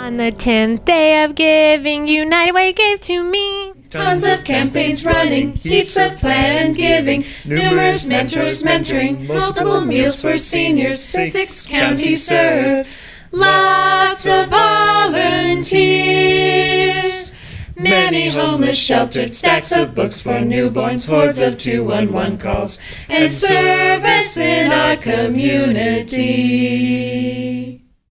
On the tenth day of giving, United Way gave to me. Tons of campaigns running, heaps of planned giving, numerous mentors mentoring, multiple meals for seniors, six counties served, lots of volunteers. Many homeless sheltered, stacks of books for newborns, hordes of 211 calls, and service in our community.